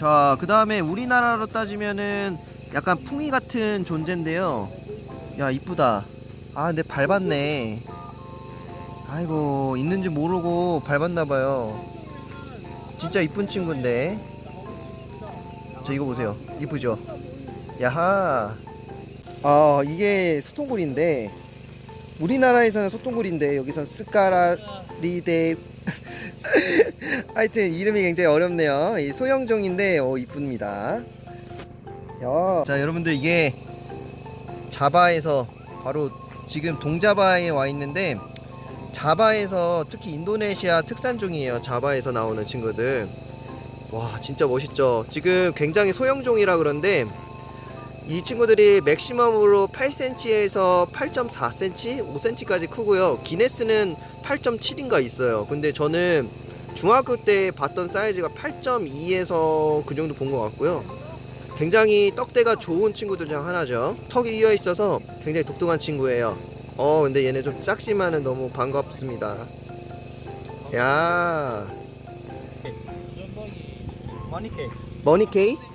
자, 그 다음에 우리나라로 따지면은 약간 풍이 같은 존재인데요. 야, 이쁘다. 아, 근데 밟았네. 아이고, 있는지 모르고 밟았나봐요. 진짜 이쁜 친구인데. 저 이거 보세요. 이쁘죠? 야하. 아, 이게 소통굴인데, 우리나라에서는 소통굴인데, 여기선 스카라리데 하여튼 이름이 굉장히 어렵네요. 이 소형종인데 어 이쁩니다. 야. 자 여러분들 이게 자바에서 바로 지금 동자바에 와 있는데 자바에서 특히 인도네시아 특산종이에요. 자바에서 나오는 친구들. 와 진짜 멋있죠. 지금 굉장히 소형종이라 그런데 이 친구들이 맥시멈으로 8cm에서 8.4cm, 5cm까지 크고요. 기네스는 8.7인가 있어요. 근데 저는 중학교 때 봤던 사이즈가 8.2에서 그 정도 본 것 같고요. 굉장히 떡대가 좋은 친구들 중 하나죠. 턱이 이어 있어서 굉장히 독특한 친구예요. 어, 근데 얘네 좀 작지만은 너무 반갑습니다. 야, Monike. 머니케이? Monike.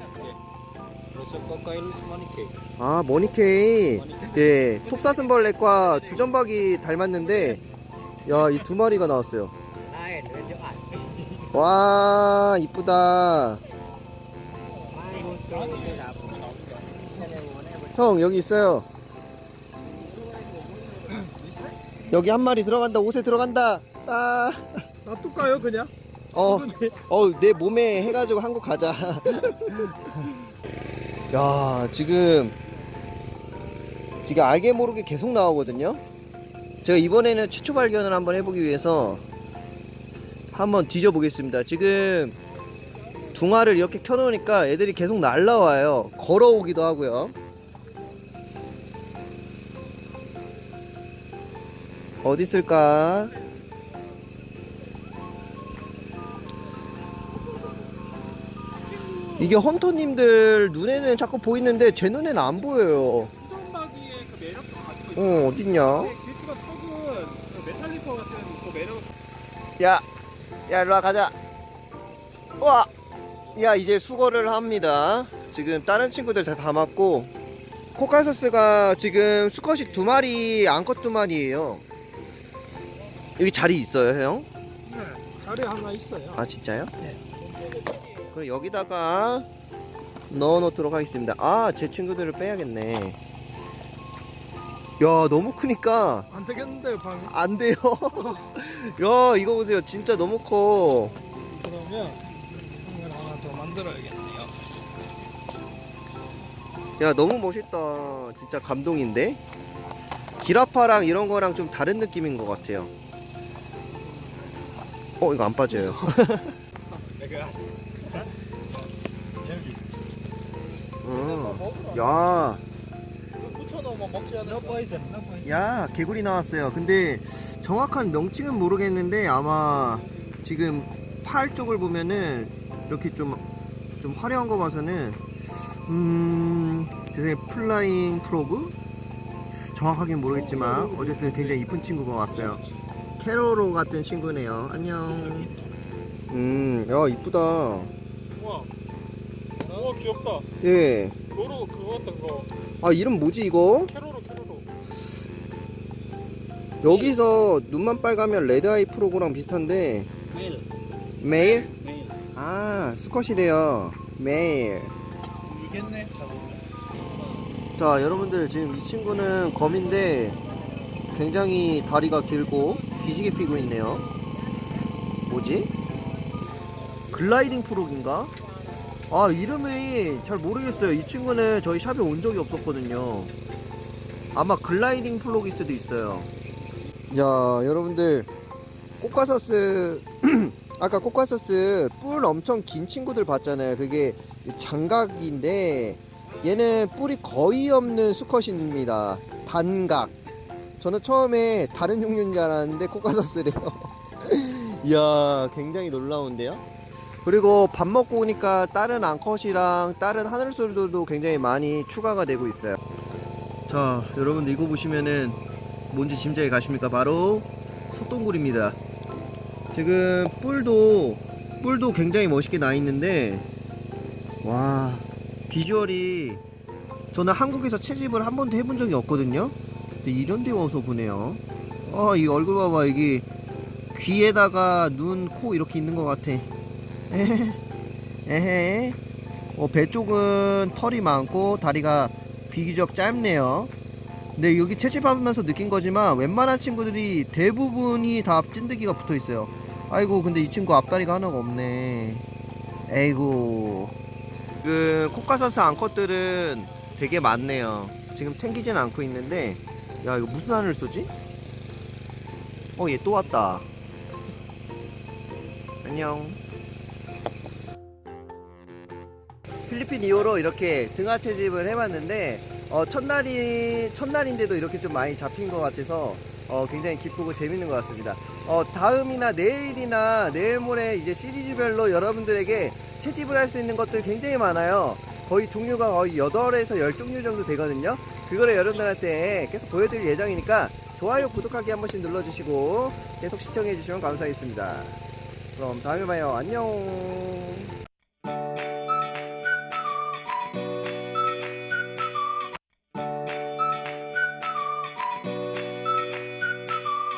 아, 머니케이. 예, 톱사슴벌레과 두점박이 닮았는데, 야, 이 두 마리가 나왔어요. 와, 이쁘다. 형, 여기 있어요. 여기 한 마리 들어간다, 옷에 들어간다. 아, 놔둘까요 그냥? 어, 어, 내 몸에 해가지고 한국 가자. 야, 지금, 이게 알게 모르게 계속 나오거든요. 제가 이번에는 최초 발견을 한번 해보기 위해서 한번 뒤져 보겠습니다. 지금 둥아를 이렇게 켜놓으니까 애들이 계속 날라와요. 걸어오기도 하고요. 어디 있을까? 이게 헌터님들 눈에는 자꾸 보이는데 제 눈에는 안 보여요. 그 매력도 가지고 있어요. 어, 어딨냐? 길티가 그 메탈리커 같은 그 매력 야, 야, 일로 와, 가자. 와, 야, 이제 수거를 합니다. 지금 다른 친구들 다 담았고, 코카소스가 지금 수컷이 두 마리, 암컷 두 마리예요. 여기 자리 있어요, 형? 네, 자리 하나 있어요. 아, 진짜요? 네. 그럼 여기다가 넣어 놓도록 하겠습니다. 아, 제 친구들을 빼야겠네. 야, 너무 크니까 안 되겠는데요, 방이. 안 돼요. 야, 이거 보세요. 진짜 너무 커. 그러면 방을 하나 더 만들어야겠네요. 야 너무 멋있다 진짜 감동인데 기라파랑 이런 거랑 좀 다른 느낌인 것 같아요 어 이거 안 빠져요 어. 야, 붙여놓으면 먹지 않을 거 있어. 야 개구리 나왔어요 근데 정확한 명칭은 모르겠는데 아마 지금 팔 쪽을 보면은 이렇게 좀, 좀 화려한 거 봐서는 음... 제 생각에 flying frog? 정확하게는 모르겠지만 어쨌든 굉장히 이쁜 친구가 왔어요 케로로 같은 친구네요 안녕 음 야 이쁘다 우와. 우와, 귀엽다. 예. 로로 그거 같은 거. 아 이름 뭐지 이거? 케로로, 케로로. 여기서 눈만 빨가면 red-eye frog랑 비슷한데 Male. Male? Male. 아 수컷이래요 male이겠네. 자 여러분들 지금 이 친구는 검인데 굉장히 다리가 길고 기지개 피고 있네요 뭐지? gliding frog인가? 아 이름이 잘 모르겠어요. 이 친구는 저희 샵에 온 적이 없었거든요. 아마 gliding frog일 수도 있어요. 야 여러분들. 꽃가서스 아까 꽃가서스 뿔 엄청 긴 친구들 봤잖아요. 그게 장각인데 얘는 뿔이 거의 없는 수컷입니다. 단각. 저는 처음에 다른 종류인 줄 알았는데 코카서스래요. 이야 굉장히 놀라운데요 그리고 밥 먹고 오니까 다른 앙컷이랑 다른 하늘소들도 굉장히 많이 추가가 되고 있어요. 자 여러분들 이거 보시면은 뭔지 짐작이 가십니까? 바로 소똥굴입니다. 지금 뿔도 뿔도 굉장히 멋있게 나 있는데 와 비주얼이 저는 한국에서 채집을 한 번도 해본 적이 없거든요. 근데 이런 데 와서 보네요. 어이 얼굴 봐봐. 여기 귀에다가 눈, 코 이렇게 있는 것 같아 에헤. 에헤. 어, 배 쪽은 털이 많고 다리가 비교적 짧네요. 근데 여기 채집하면서 느낀 거지만 웬만한 친구들이 대부분이 다 찐득이가 붙어 있어요. 아이고 근데 이 친구 앞다리가 하나가 없네. 에이구. 그 코카사스 암컷들은 되게 많네요. 지금 챙기진 않고 있는데 야 이거 무슨 알을 쏘지? 어 얘 또 왔다. 안녕 필리핀 이후로 이렇게 등하 채집을 해봤는데 어, 첫날이 첫날인데도 이렇게 좀 많이 잡힌 것 같아서 어, 굉장히 기쁘고 재밌는 것 같습니다. 어, 다음이나 내일이나 내일 모레 이제 시리즈별로 여러분들에게 채집을 할 수 있는 것들 굉장히 많아요. 거의 종류가 거의 8에서 10종류 정도 되거든요. 그거를 여러분들한테 계속 보여드릴 예정이니까 좋아요, 구독하기 한 번씩 눌러주시고 계속 시청해주시면 감사하겠습니다. 그럼 다음에 봐요. 안녕.